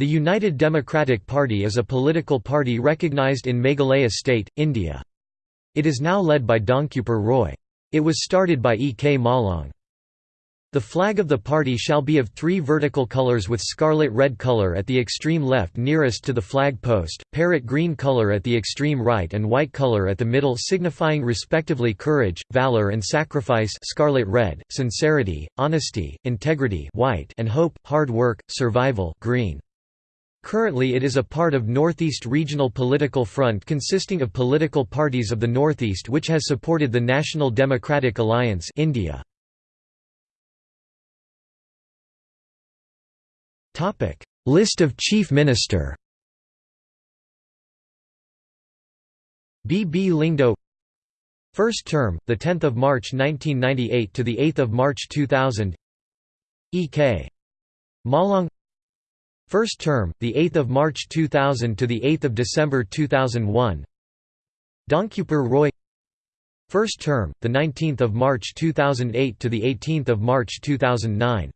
The United Democratic Party is a political party recognized in Meghalaya state, India. It is now led by Donkupar Roy. It was started by E. K. Mawlong. The flag of the party shall be of three vertical colors with scarlet red color at the extreme left nearest to the flag post, parrot green color at the extreme right and white color at the middle signifying respectively courage, valor and sacrifice scarlet red, sincerity, honesty, integrity white and hope, hard work, survival green. Currently it is a part of Northeast Regional Political Front consisting of political parties of the Northeast which has supported the National Democratic Alliance India. List of Chief Minister B. B. Lyngdoh First term, 10 March 1998 to 8 March 2000 E. K. Mawlong First term, 8 March 2000 to 8 December 2001 Donkupar Roy. First term, 19 March 2008 to 18 March 2009